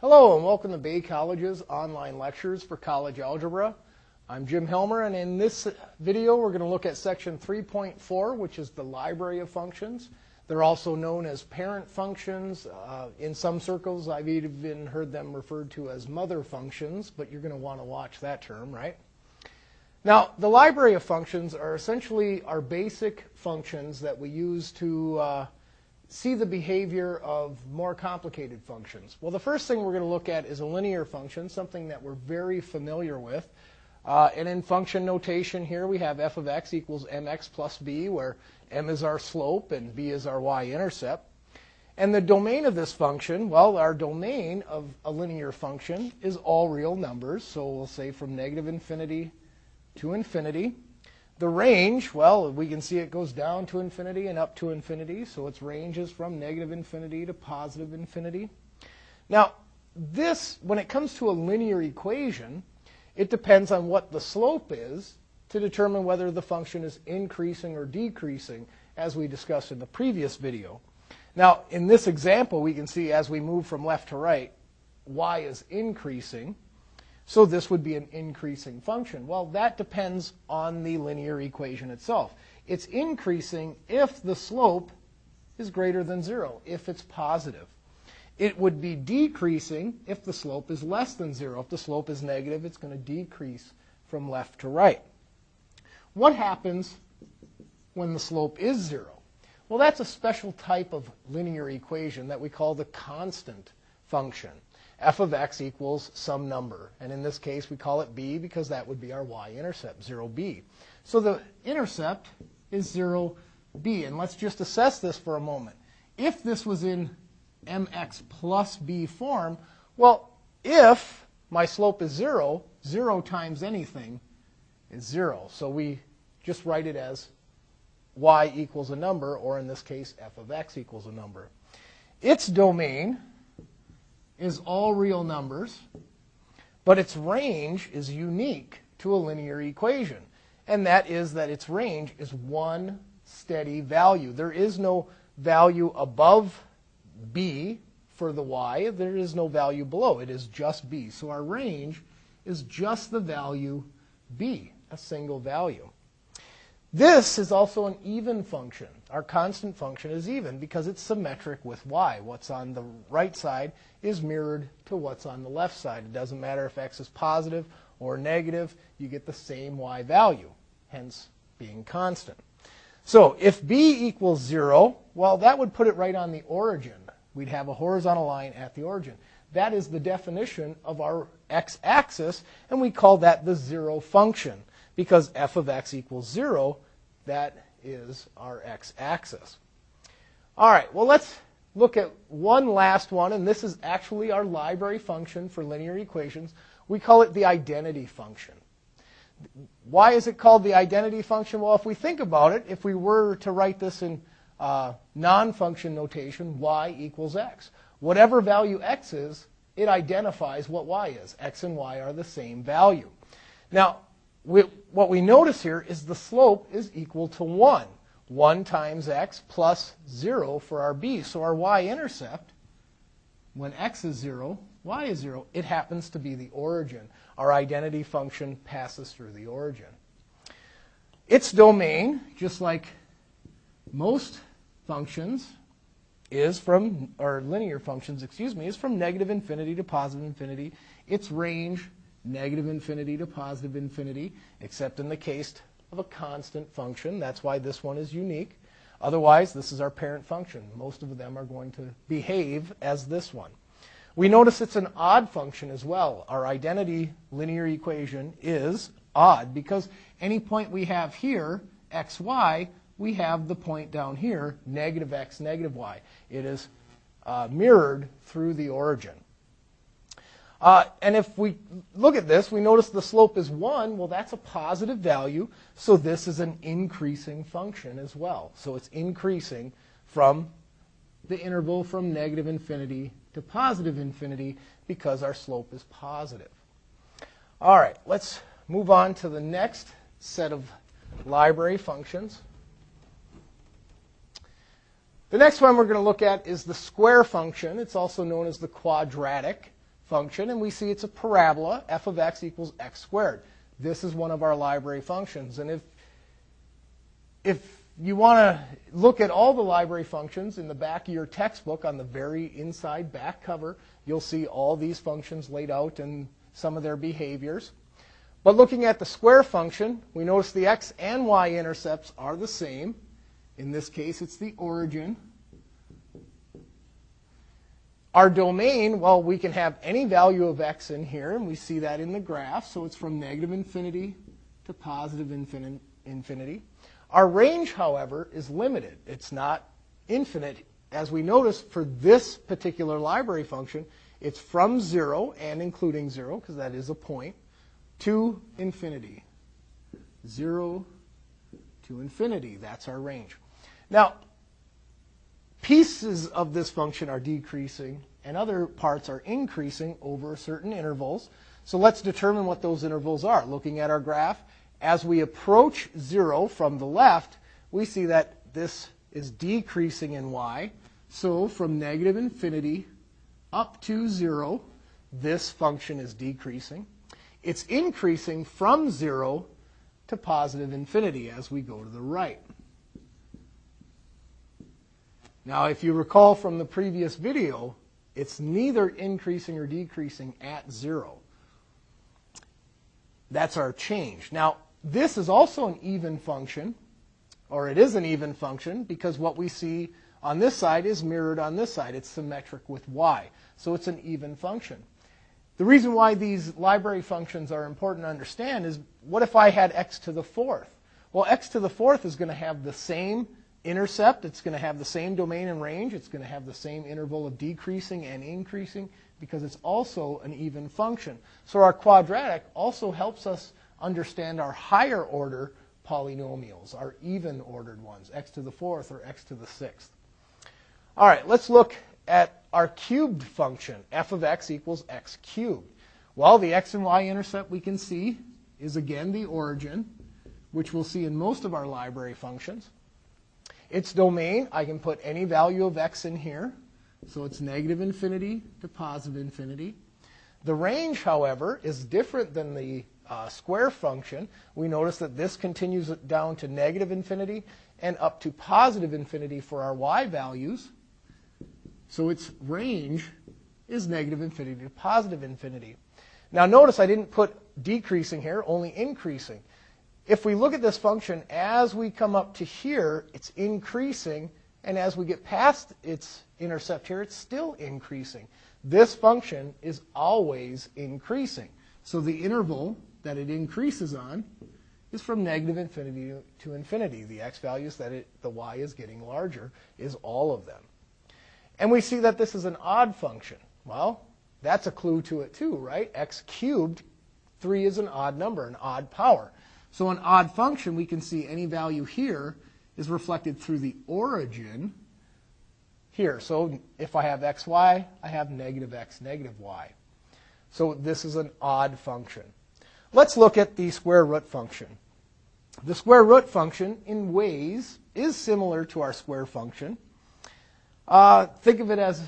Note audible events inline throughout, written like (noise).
Hello and welcome to Bay College's online lectures for college algebra. I'm Jim Helmer and in this video we're going to look at section 3.4 which is the library of functions. They're also known as parent functions. Uh, in some circles I've even heard them referred to as mother functions, but you're going to want to watch that term, right? Now, the library of functions are essentially our basic functions that we use to uh, see the behavior of more complicated functions. Well, the first thing we're going to look at is a linear function, something that we're very familiar with. Uh, and in function notation here, we have f of x equals mx plus b, where m is our slope and b is our y-intercept. And the domain of this function, well, our domain of a linear function is all real numbers. So we'll say from negative infinity to infinity. The range, well, we can see it goes down to infinity and up to infinity, so its range is from negative infinity to positive infinity. Now, this, when it comes to a linear equation, it depends on what the slope is to determine whether the function is increasing or decreasing, as we discussed in the previous video. Now, in this example, we can see as we move from left to right, y is increasing, so this would be an increasing function. Well, that depends on the linear equation itself. It's increasing if the slope is greater than zero, if it's positive. It would be decreasing if the slope is less than zero. If the slope is negative, it's going to decrease from left to right. What happens when the slope is zero? Well, that's a special type of linear equation that we call the constant function f of x equals some number. And in this case, we call it b because that would be our y-intercept, 0b. So the intercept is 0b. And let's just assess this for a moment. If this was in mx plus b form, well, if my slope is 0, 0 times anything is 0. So we just write it as y equals a number, or in this case, f of x equals a number. Its domain is all real numbers, but its range is unique to a linear equation. And that is that its range is one steady value. There is no value above b for the y. There is no value below. It is just b. So our range is just the value b, a single value. This is also an even function. Our constant function is even because it's symmetric with y. What's on the right side is mirrored to what's on the left side. It doesn't matter if x is positive or negative, you get the same y value, hence being constant. So if b equals 0, well, that would put it right on the origin. We'd have a horizontal line at the origin. That is the definition of our x-axis, and we call that the zero function because f of x equals 0, that is our x-axis. All right, well, let's look at one last one, and this is actually our library function for linear equations. We call it the identity function. Why is it called the identity function? Well, if we think about it, if we were to write this in uh, non-function notation, y equals x. Whatever value x is, it identifies what y is. x and y are the same value. Now, we, what we notice here is the slope is equal to 1. 1 times x plus 0 for our b. So our y-intercept, when x is 0, y is 0, it happens to be the origin. Our identity function passes through the origin. Its domain, just like most functions, is from, or linear functions, excuse me, is from negative infinity to positive infinity. Its range negative infinity to positive infinity, except in the case of a constant function. That's why this one is unique. Otherwise, this is our parent function. Most of them are going to behave as this one. We notice it's an odd function as well. Our identity linear equation is odd because any point we have here, xy, we have the point down here, negative x, negative y. It is uh, mirrored through the origin. Uh, and if we look at this, we notice the slope is 1. Well, that's a positive value, so this is an increasing function as well. So it's increasing from the interval from negative infinity to positive infinity because our slope is positive. All right, let's move on to the next set of library functions. The next one we're going to look at is the square function. It's also known as the quadratic function, and we see it's a parabola, f of x equals x squared. This is one of our library functions. And if, if you want to look at all the library functions in the back of your textbook on the very inside back cover, you'll see all these functions laid out and some of their behaviors. But looking at the square function, we notice the x and y intercepts are the same. In this case, it's the origin. Our domain, well, we can have any value of x in here, and we see that in the graph. So it's from negative infinity to positive infinity. Our range, however, is limited. It's not infinite. As we notice, for this particular library function, it's from 0 and including 0, because that is a point, to infinity. 0 to infinity. That's our range. Now, pieces of this function are decreasing and other parts are increasing over certain intervals. So let's determine what those intervals are. Looking at our graph, as we approach 0 from the left, we see that this is decreasing in y. So from negative infinity up to 0, this function is decreasing. It's increasing from 0 to positive infinity as we go to the right. Now, if you recall from the previous video, it's neither increasing or decreasing at 0. That's our change. Now, this is also an even function, or it is an even function, because what we see on this side is mirrored on this side. It's symmetric with y. So it's an even function. The reason why these library functions are important to understand is what if I had x to the fourth? Well, x to the fourth is going to have the same intercept. It's going to have the same domain and range. It's going to have the same interval of decreasing and increasing because it's also an even function. So our quadratic also helps us understand our higher order polynomials, our even ordered ones, x to the fourth or x to the sixth. All right, let's look at our cubed function, f of x equals x cubed. Well, the x and y intercept we can see is again the origin, which we'll see in most of our library functions. Its domain, I can put any value of x in here. So it's negative infinity to positive infinity. The range, however, is different than the uh, square function. We notice that this continues down to negative infinity and up to positive infinity for our y values. So its range is negative infinity to positive infinity. Now notice I didn't put decreasing here, only increasing. If we look at this function, as we come up to here, it's increasing, and as we get past its intercept here, it's still increasing. This function is always increasing. So the interval that it increases on is from negative infinity to infinity. The x values that it, the y is getting larger is all of them. And we see that this is an odd function. Well, that's a clue to it too, right? x cubed, 3 is an odd number, an odd power. So an odd function, we can see any value here is reflected through the origin here. So if I have xy, I have negative x, negative y. So this is an odd function. Let's look at the square root function. The square root function, in ways, is similar to our square function. Uh, think of it as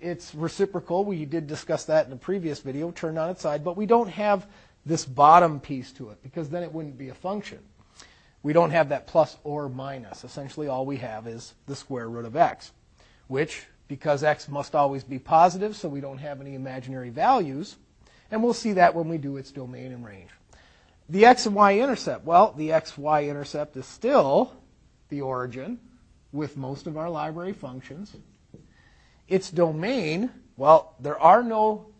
it's reciprocal. We did discuss that in a previous video, turned on its side, but we don't have this bottom piece to it because then it wouldn't be a function. We don't have that plus or minus. Essentially, all we have is the square root of x, which, because x must always be positive, so we don't have any imaginary values, and we'll see that when we do its domain and range. The x and y intercept. Well, the x-y intercept is still the origin with most of our library functions. Its domain, well, there are no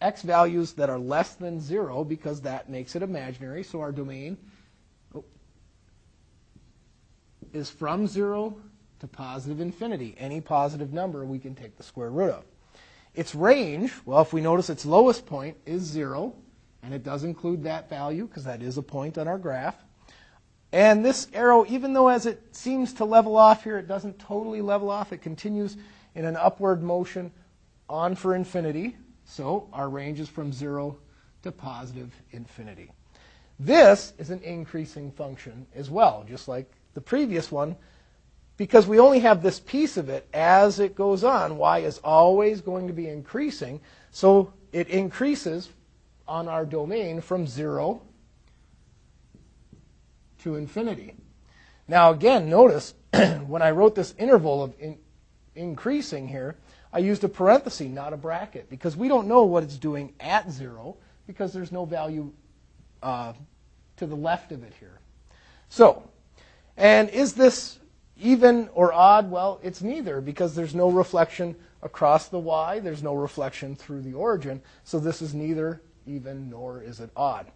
x values that are less than 0 because that makes it imaginary. So our domain is from 0 to positive infinity. Any positive number we can take the square root of. Its range, well, if we notice its lowest point is 0, and it does include that value because that is a point on our graph. And this arrow, even though as it seems to level off here, it doesn't totally level off. It continues in an upward motion on for infinity. So our range is from 0 to positive infinity. This is an increasing function as well, just like the previous one, because we only have this piece of it as it goes on. y is always going to be increasing. So it increases on our domain from 0 to infinity. Now again, notice (clears throat) when I wrote this interval of in, increasing here, I used a parenthesis, not a bracket, because we don't know what it's doing at 0 because there's no value uh, to the left of it here. So, and is this even or odd? Well, it's neither because there's no reflection across the y, there's no reflection through the origin, so this is neither even nor is it odd.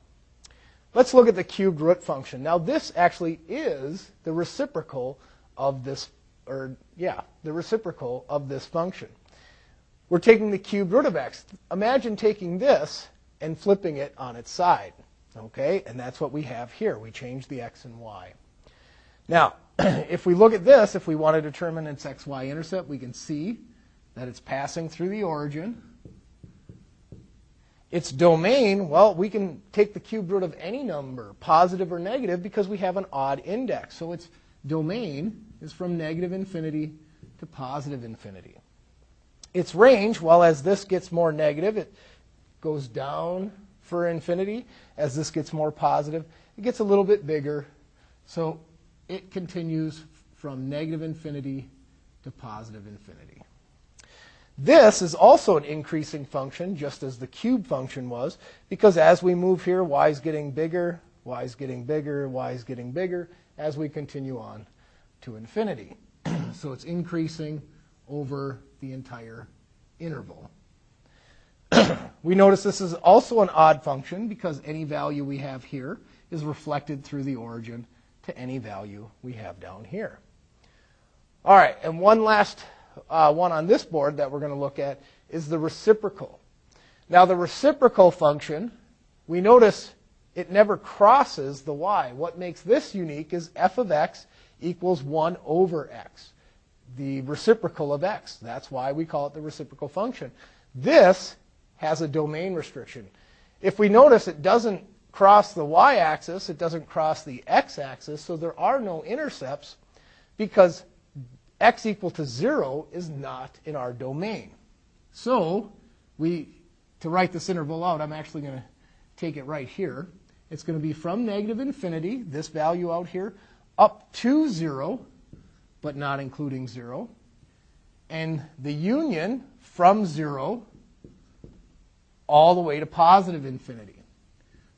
Let's look at the cubed root function. Now this actually is the reciprocal of this, or yeah, the reciprocal of this function. We're taking the cubed root of x. Imagine taking this and flipping it on its side. Okay, and that's what we have here. We change the x and y. Now, (clears throat) if we look at this, if we want to determine its xy intercept, we can see that it's passing through the origin. Its domain, well, we can take the cubed root of any number, positive or negative, because we have an odd index. So its domain is from negative infinity to positive infinity. Its range, well, as this gets more negative, it goes down for infinity. As this gets more positive, it gets a little bit bigger. So it continues from negative infinity to positive infinity. This is also an increasing function, just as the cube function was, because as we move here, y is getting bigger, y is getting bigger, y is getting bigger, as we continue on to infinity. (clears throat) so it's increasing over the entire interval. (clears throat) we notice this is also an odd function because any value we have here is reflected through the origin to any value we have down here. All right, and one last uh, one on this board that we're going to look at is the reciprocal. Now, the reciprocal function, we notice it never crosses the y. What makes this unique is f of x equals 1 over x, the reciprocal of x. That's why we call it the reciprocal function. This has a domain restriction. If we notice it doesn't cross the y-axis, it doesn't cross the x-axis, so there are no intercepts because x equal to 0 is not in our domain. So we, to write this interval out, I'm actually going to take it right here. It's going to be from negative infinity, this value out here, up to 0, but not including 0. And the union from 0 all the way to positive infinity.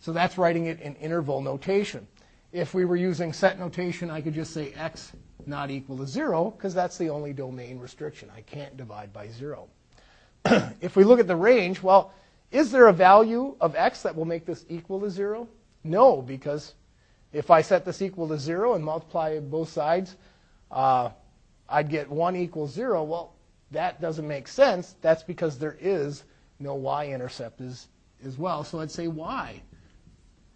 So that's writing it in interval notation. If we were using set notation, I could just say x not equal to 0 because that's the only domain restriction. I can't divide by 0. (clears throat) if we look at the range, well, is there a value of x that will make this equal to 0? No, because if I set this equal to 0 and multiply both sides, uh, I'd get 1 equals 0. Well, that doesn't make sense. That's because there is no y-intercept as, as well. So I'd say y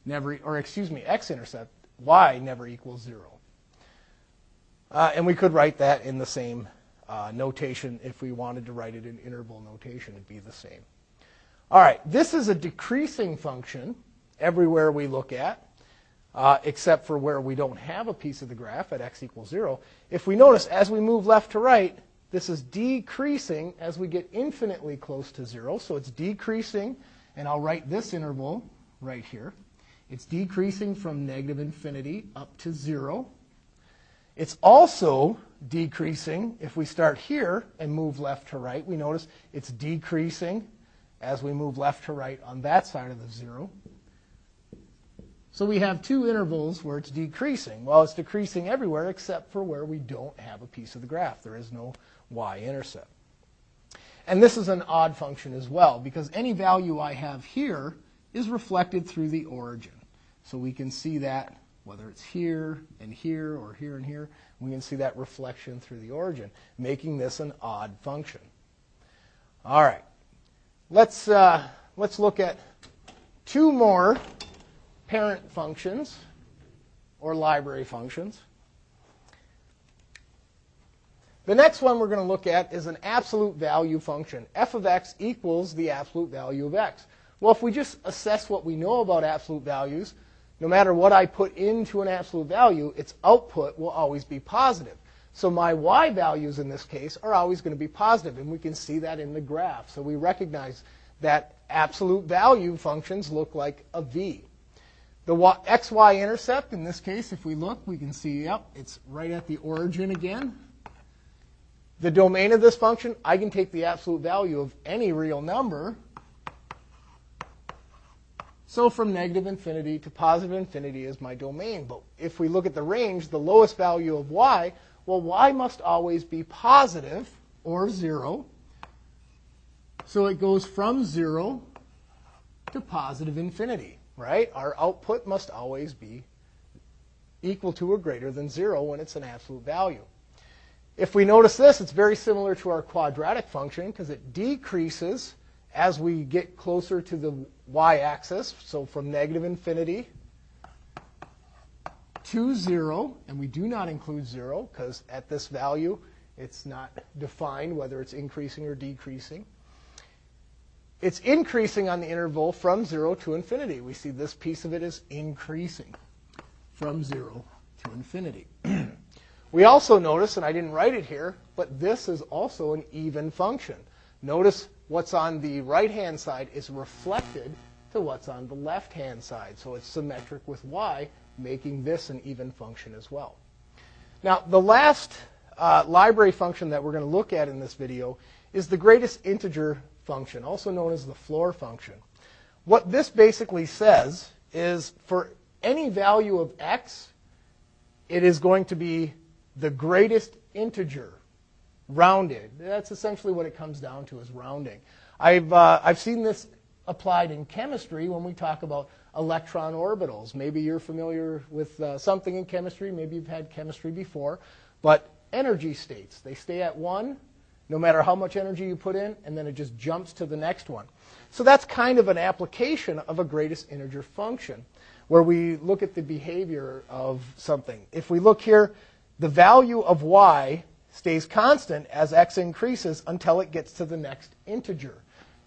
never, or excuse me, x-intercept, y never equals 0. Uh, and we could write that in the same uh, notation if we wanted to write it in interval notation, it'd be the same. All right, this is a decreasing function everywhere we look at, uh, except for where we don't have a piece of the graph at x equals 0. If we notice, as we move left to right, this is decreasing as we get infinitely close to 0. So it's decreasing, and I'll write this interval right here. It's decreasing from negative infinity up to 0. It's also decreasing if we start here and move left to right. We notice it's decreasing as we move left to right on that side of the zero. So we have two intervals where it's decreasing. Well, it's decreasing everywhere except for where we don't have a piece of the graph. There is no y-intercept. And this is an odd function as well because any value I have here is reflected through the origin. So we can see that whether it's here and here or here and here, we can see that reflection through the origin, making this an odd function. All right, let's, uh, let's look at two more parent functions or library functions. The next one we're going to look at is an absolute value function. f of x equals the absolute value of x. Well, if we just assess what we know about absolute values, no matter what I put into an absolute value, its output will always be positive. So my y values in this case are always going to be positive, and we can see that in the graph. So we recognize that absolute value functions look like a V. The xy intercept, in this case, if we look, we can see, yep, it's right at the origin again. The domain of this function, I can take the absolute value of any real number. So from negative infinity to positive infinity is my domain. But if we look at the range, the lowest value of y, well, y must always be positive or 0. So it goes from 0 to positive infinity, right? Our output must always be equal to or greater than 0 when it's an absolute value. If we notice this, it's very similar to our quadratic function because it decreases as we get closer to the y-axis. So from negative infinity to 0, and we do not include 0 because at this value it's not defined whether it's increasing or decreasing. It's increasing on the interval from 0 to infinity. We see this piece of it is increasing from 0 to infinity. (clears throat) We also notice, and I didn't write it here, but this is also an even function. Notice what's on the right-hand side is reflected to what's on the left-hand side. So it's symmetric with y, making this an even function as well. Now, the last uh, library function that we're going to look at in this video is the greatest integer function, also known as the floor function. What this basically says is for any value of x, it is going to be the greatest integer rounded. That's essentially what it comes down to is rounding. I've, uh, I've seen this applied in chemistry when we talk about electron orbitals. Maybe you're familiar with uh, something in chemistry. Maybe you've had chemistry before. But energy states, they stay at one no matter how much energy you put in, and then it just jumps to the next one. So that's kind of an application of a greatest integer function where we look at the behavior of something. If we look here, the value of y stays constant as x increases until it gets to the next integer,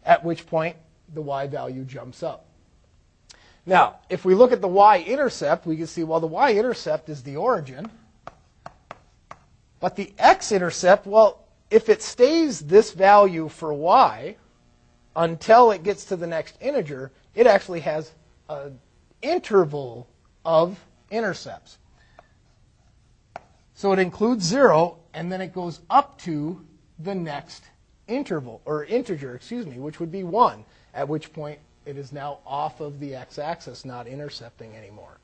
at which point the y value jumps up. Now, if we look at the y-intercept, we can see, well, the y-intercept is the origin. But the x-intercept, well, if it stays this value for y until it gets to the next integer, it actually has an interval of intercepts. So it includes 0, and then it goes up to the next interval, or integer, excuse me, which would be 1, at which point it is now off of the x-axis, not intercepting anymore.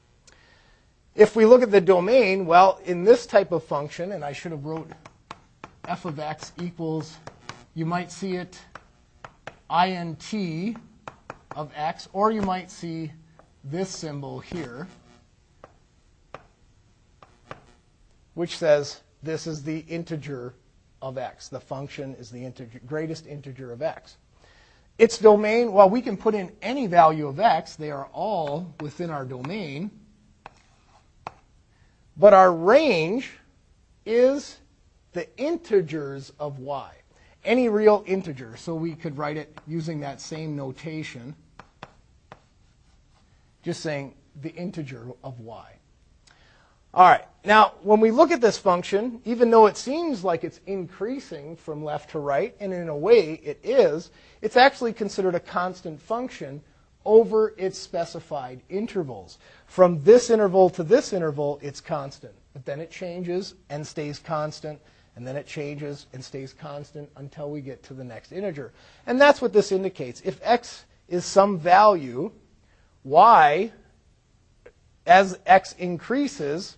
If we look at the domain, well, in this type of function, and I should have wrote f of x equals, you might see it int of x, or you might see this symbol here. which says this is the integer of x. The function is the integer, greatest integer of x. Its domain, well, we can put in any value of x. They are all within our domain. But our range is the integers of y. Any real integer. So we could write it using that same notation, just saying the integer of y. All right. Now, when we look at this function, even though it seems like it's increasing from left to right, and in a way it is, it's actually considered a constant function over its specified intervals. From this interval to this interval, it's constant. But then it changes and stays constant, and then it changes and stays constant until we get to the next integer. And that's what this indicates. If x is some value, y, as x increases,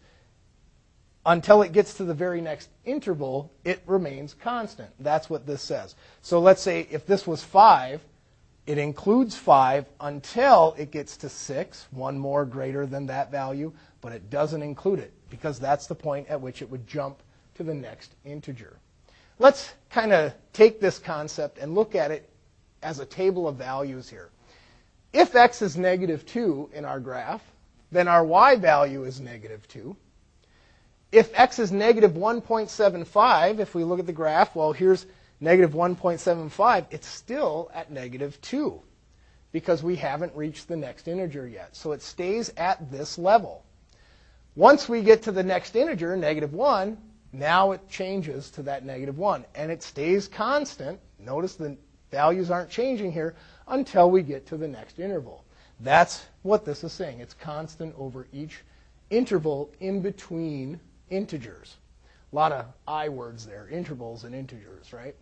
until it gets to the very next interval, it remains constant. That's what this says. So let's say if this was 5, it includes 5 until it gets to 6, one more greater than that value, but it doesn't include it because that's the point at which it would jump to the next integer. Let's kind of take this concept and look at it as a table of values here. If x is negative 2 in our graph, then our y value is negative 2 if x is negative 1.75, if we look at the graph, well, here's negative 1.75, it's still at negative 2 because we haven't reached the next integer yet. So it stays at this level. Once we get to the next integer, negative 1, now it changes to that negative 1. And it stays constant. Notice the Values aren't changing here until we get to the next interval. That's what this is saying. It's constant over each interval in between integers. A lot of I words there, intervals and integers, right?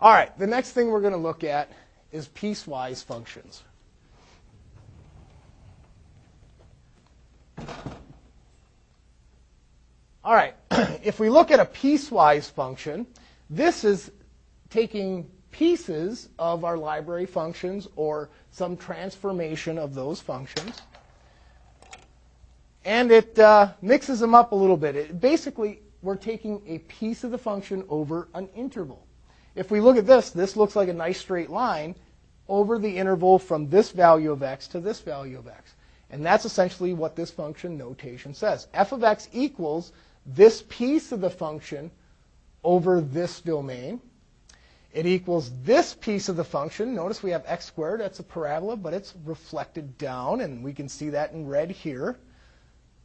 All right, the next thing we're going to look at is piecewise functions. All right, (clears throat) if we look at a piecewise function, this is taking pieces of our library functions or some transformation of those functions. And it uh, mixes them up a little bit. It, basically, we're taking a piece of the function over an interval. If we look at this, this looks like a nice straight line over the interval from this value of x to this value of x. And that's essentially what this function notation says. f of x equals this piece of the function over this domain. It equals this piece of the function. Notice we have x squared. That's a parabola, but it's reflected down, and we can see that in red here,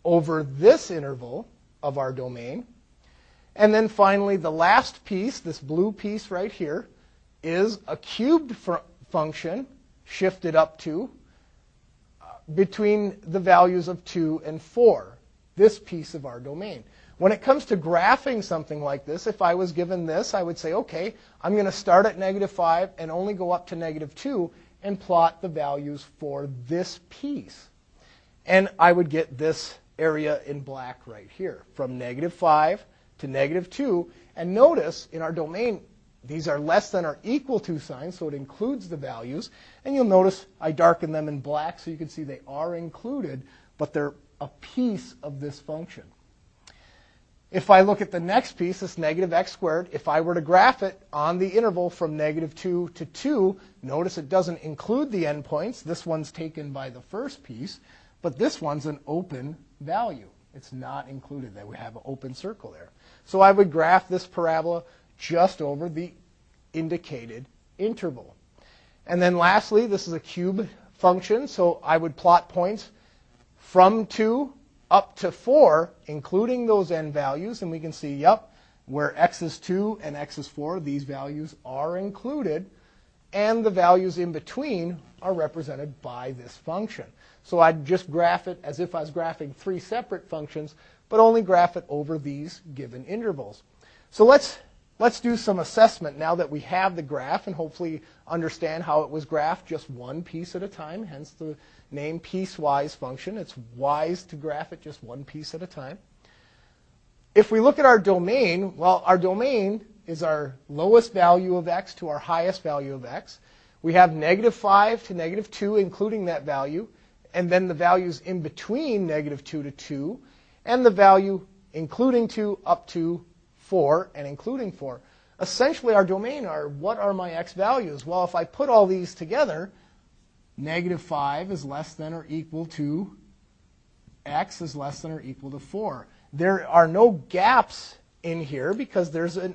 over this interval of our domain. And then finally, the last piece, this blue piece right here, is a cubed function shifted up to uh, between the values of 2 and 4, this piece of our domain. When it comes to graphing something like this, if I was given this, I would say, okay, I'm going to start at negative 5 and only go up to negative 2 and plot the values for this piece. And I would get this area in black right here, from negative 5 to negative 2. And notice in our domain, these are less than or equal to signs, so it includes the values. And you'll notice I darken them in black so you can see they are included, but they're a piece of this function. If I look at the next piece, this negative x squared, if I were to graph it on the interval from negative 2 to 2, notice it doesn't include the endpoints. This one's taken by the first piece, but this one's an open value. It's not included. That we have an open circle there. So I would graph this parabola just over the indicated interval. And then lastly, this is a cube function, so I would plot points from 2 up to 4, including those n values, and we can see, yep, where x is 2 and x is 4, these values are included, and the values in between are represented by this function. So I'd just graph it as if I was graphing three separate functions, but only graph it over these given intervals. So let's, let's do some assessment now that we have the graph and hopefully understand how it was graphed just one piece at a time, hence the name piecewise function. It's wise to graph it just one piece at a time. If we look at our domain, well, our domain is our lowest value of x to our highest value of x. We have negative 5 to negative 2, including that value, and then the values in between negative 2 to 2, and the value including 2 up to 4 and including 4. Essentially, our domain are what are my x values? Well, if I put all these together, negative 5 is less than or equal to x is less than or equal to 4. There are no gaps in here because there's a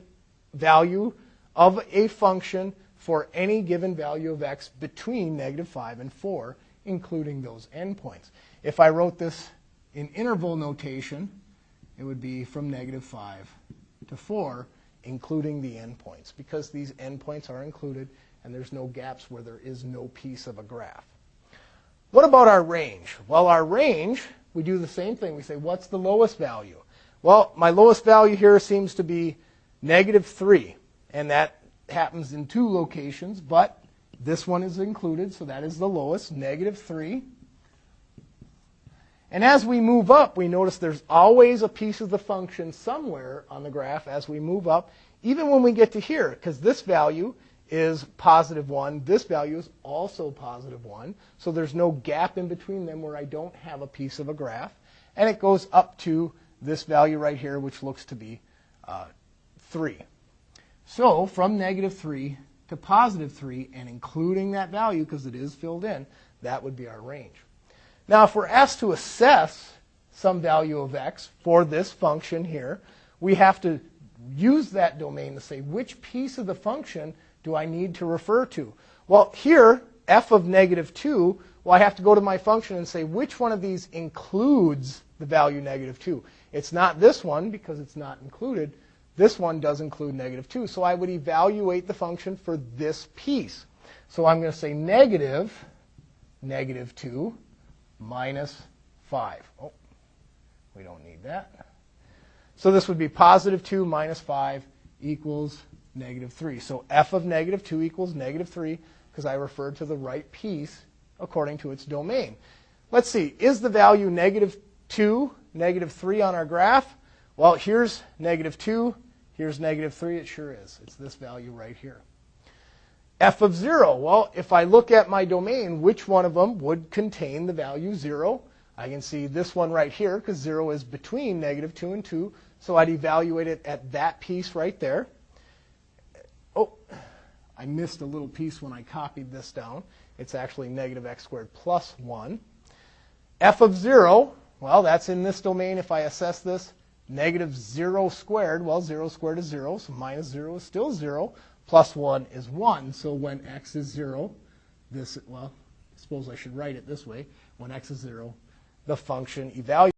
value of a function for any given value of x between negative 5 and 4, including those endpoints. If I wrote this in interval notation, it would be from negative 5 to 4, including the endpoints, because these endpoints are included and there's no gaps where there is no piece of a graph. What about our range? Well, our range, we do the same thing. We say, what's the lowest value? Well, my lowest value here seems to be negative 3, and that happens in two locations, but this one is included, so that is the lowest, negative 3. And as we move up, we notice there's always a piece of the function somewhere on the graph as we move up, even when we get to here, because this value is positive 1. This value is also positive 1. So there's no gap in between them where I don't have a piece of a graph. And it goes up to this value right here, which looks to be uh, 3. So from negative 3 to positive 3, and including that value, because it is filled in, that would be our range. Now, if we're asked to assess some value of x for this function here, we have to use that domain to say which piece of the function do I need to refer to? Well, here, f of negative 2, well, I have to go to my function and say which one of these includes the value negative 2. It's not this one because it's not included. This one does include negative 2. So I would evaluate the function for this piece. So I'm going to say negative, negative 2 minus 5. Oh, we don't need that. So this would be positive 2 minus 5 equals negative 3. So f of negative 2 equals negative 3 because I referred to the right piece according to its domain. Let's see, is the value negative 2, negative 3 on our graph? Well, here's negative 2, here's negative 3. It sure is. It's this value right here. F of 0, well, if I look at my domain, which one of them would contain the value 0? I can see this one right here because 0 is between negative 2 and 2. So I'd evaluate it at that piece right there. Oh, I missed a little piece when I copied this down. It's actually negative x squared plus 1. f of 0, well, that's in this domain. If I assess this, negative 0 squared, well, 0 squared is 0, so minus 0 is still 0. Plus 1 is 1. So when x is 0, this, well, I suppose I should write it this way. When x is 0, the function evaluated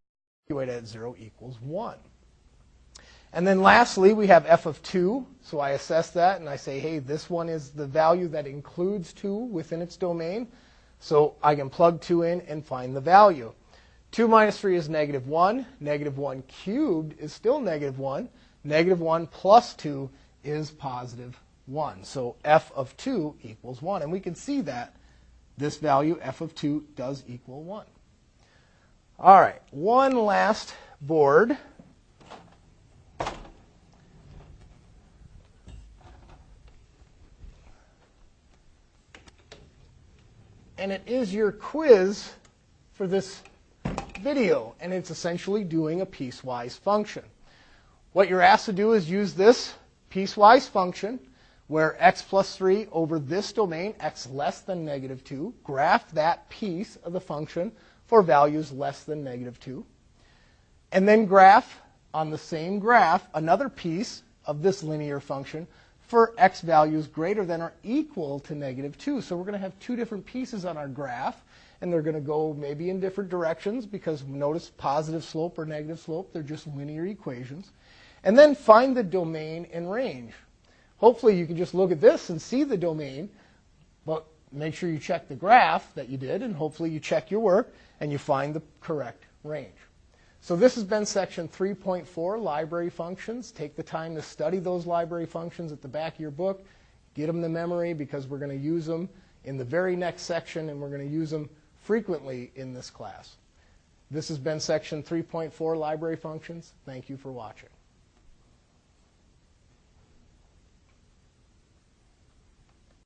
at 0 equals 1. And then lastly, we have f of 2. So I assess that and I say, hey, this one is the value that includes 2 within its domain. So I can plug 2 in and find the value. 2 minus 3 is negative 1. Negative 1 cubed is still negative 1. Negative 1 plus 2 is positive 1. So f of 2 equals 1. And we can see that this value, f of 2, does equal 1. All right, one last board. And it is your quiz for this video, and it's essentially doing a piecewise function. What you're asked to do is use this piecewise function where x plus 3 over this domain, x less than negative 2, graph that piece of the function for values less than negative 2. And then graph on the same graph another piece of this linear function for x values greater than or equal to negative 2. So we're going to have two different pieces on our graph, and they're going to go maybe in different directions because notice positive slope or negative slope, they're just linear equations. And then find the domain and range. Hopefully you can just look at this and see the domain, but make sure you check the graph that you did, and hopefully you check your work and you find the correct range. So this has been section 3.4, library functions. Take the time to study those library functions at the back of your book. Get them to memory because we're going to use them in the very next section and we're going to use them frequently in this class. This has been section 3.4, library functions. Thank you for watching.